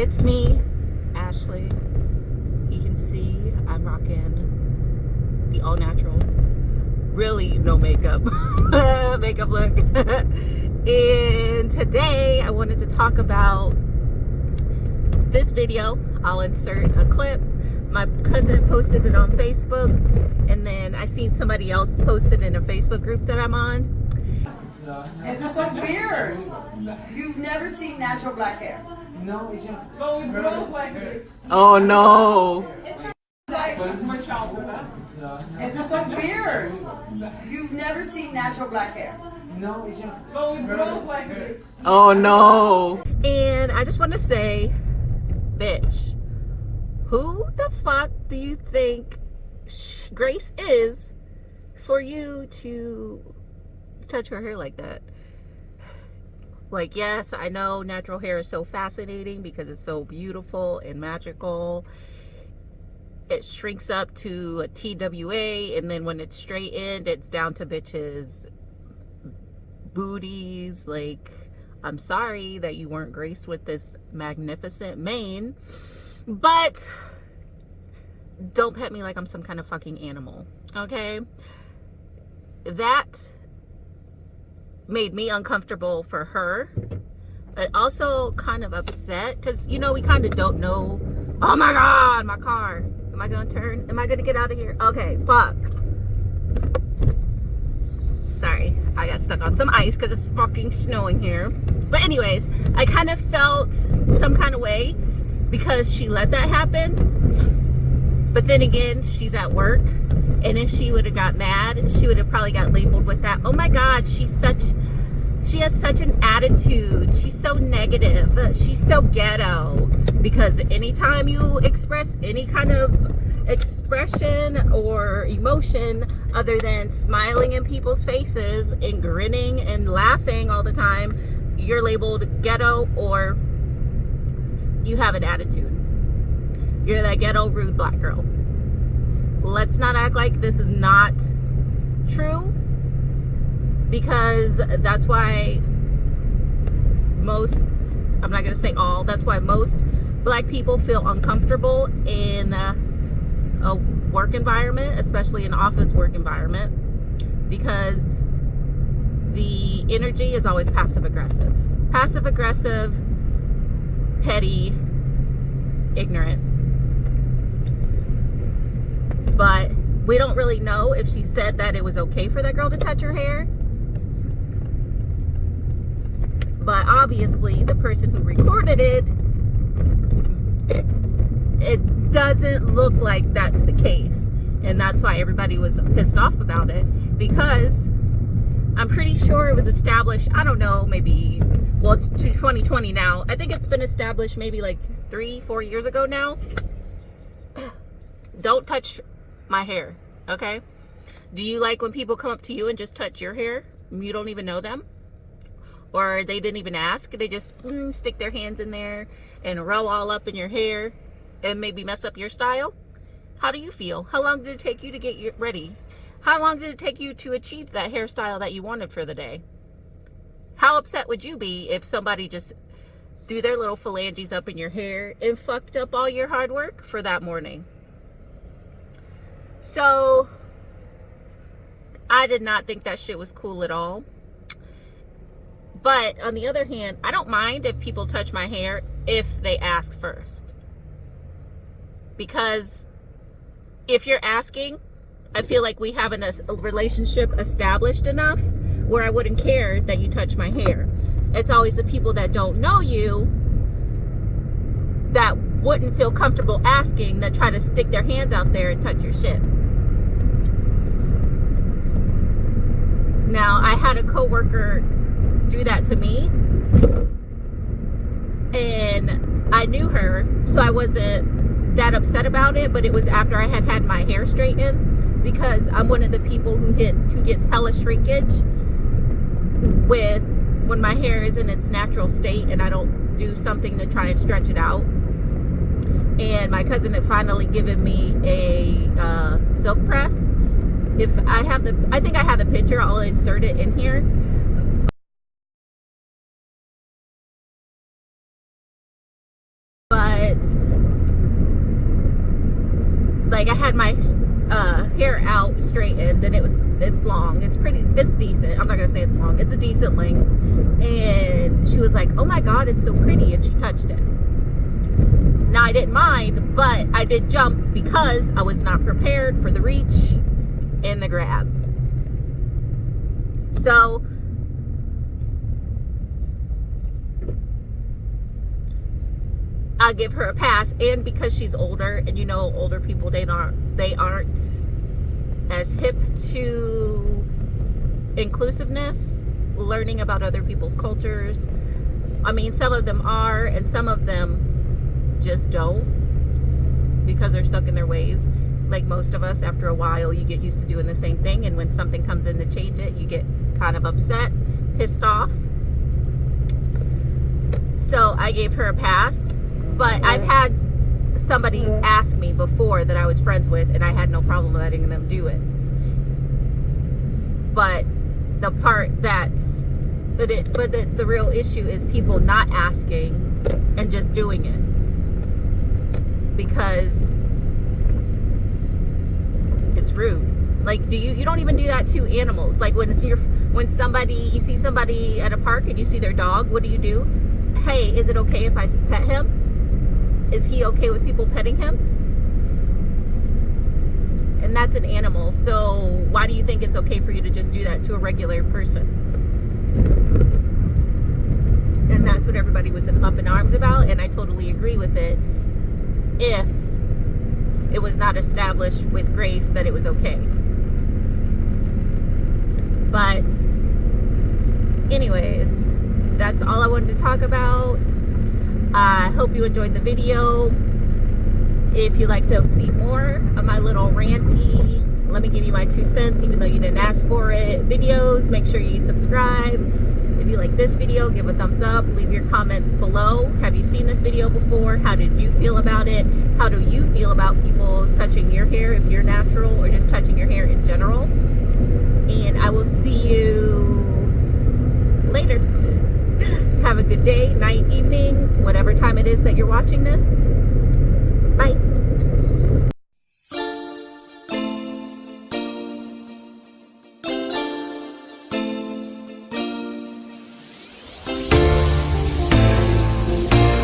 it's me, Ashley. You can see I'm rocking the all natural, really no makeup, makeup look. and today I wanted to talk about this video. I'll insert a clip. My cousin posted it on Facebook and then I seen somebody else post it in a Facebook group that I'm on. It's so weird. You've never seen natural black hair. Oh, no, it's just. So it grows like this. Oh no. Like, it's so weird. You've never seen natural black hair. No, it's just. So it grows like this. Oh no. And I just want to say, bitch, who the fuck do you think Grace is for you to touch her hair like that? Like, yes, I know natural hair is so fascinating because it's so beautiful and magical. It shrinks up to a TWA, and then when it's straightened, it's down to bitches' booties. Like, I'm sorry that you weren't graced with this magnificent mane, but don't pet me like I'm some kind of fucking animal, okay? That made me uncomfortable for her. But also kind of upset because you know we kind of don't know oh my god my car. Am i gonna turn? Am i gonna get out of here? Okay fuck. Sorry i got stuck on some ice because it's fucking snowing here. But anyways i kind of felt some kind of way because she let that happen. But then again she's at work and if she would have got mad, she would have probably got labeled with that. Oh my God, she's such, she has such an attitude. She's so negative. She's so ghetto. Because anytime you express any kind of expression or emotion other than smiling in people's faces and grinning and laughing all the time, you're labeled ghetto or you have an attitude. You're that ghetto rude black girl let's not act like this is not true because that's why most i'm not going to say all that's why most black people feel uncomfortable in a, a work environment especially an office work environment because the energy is always passive aggressive. Passive aggressive petty ignorant but we don't really know if she said that it was okay for that girl to touch her hair. But obviously, the person who recorded it, it doesn't look like that's the case. And that's why everybody was pissed off about it because I'm pretty sure it was established, I don't know, maybe, well, it's 2020 now. I think it's been established maybe like three, four years ago now. Don't touch my hair, okay? Do you like when people come up to you and just touch your hair? You don't even know them? Or they didn't even ask? They just mm, stick their hands in there and roll all up in your hair and maybe mess up your style? How do you feel? How long did it take you to get your, ready? How long did it take you to achieve that hairstyle that you wanted for the day? How upset would you be if somebody just threw their little phalanges up in your hair and fucked up all your hard work for that morning? So I did not think that shit was cool at all. But on the other hand, I don't mind if people touch my hair if they ask first. Because if you're asking, I feel like we have an, a relationship established enough where I wouldn't care that you touch my hair. It's always the people that don't know you that wouldn't feel comfortable asking that try to stick their hands out there and touch your shit. Now, I had a coworker do that to me and I knew her, so I wasn't that upset about it, but it was after I had had my hair straightened because I'm one of the people who hit who gets hella shrinkage with when my hair is in its natural state and I don't do something to try and stretch it out and my cousin had finally given me a uh, silk press. If I have the, I think I have the picture, I'll insert it in here. But, like I had my uh, hair out straightened and it was, it's long, it's pretty, it's decent. I'm not gonna say it's long, it's a decent length. And she was like, oh my God, it's so pretty. And she touched it i didn't mind but i did jump because i was not prepared for the reach and the grab. So I'll give her a pass and because she's older and you know older people they aren't they aren't as hip to inclusiveness learning about other people's cultures. I mean some of them are and some of them just don't because they're stuck in their ways. Like most of us after a while you get used to doing the same thing and when something comes in to change it you get kind of upset pissed off. So I gave her a pass but I've had somebody ask me before that I was friends with, and I had no problem letting them do it. But the part that's but it but it's the real issue is people not asking and just doing it because it's rude like do you you don't even do that to animals like when you're when somebody you see somebody at a park and you see their dog what do you do hey is it okay if i pet him is he okay with people petting him? And that's an animal. So why do you think it's okay for you to just do that to a regular person? And that's what everybody was up in arms about. And I totally agree with it. If it was not established with grace that it was okay. But anyways, that's all I wanted to talk about. I hope you enjoyed the video. If you'd like to see more of my little ranty, let me give you my two cents, even though you didn't ask for it, videos, make sure you subscribe. If you like this video, give a thumbs up. Leave your comments below. Have you seen this video before? How did you feel about it? How do you feel about people touching your hair if you're natural or just touching your hair in general? And I will see you later. Have a good day, night, evening, whatever time it is that you're watching this.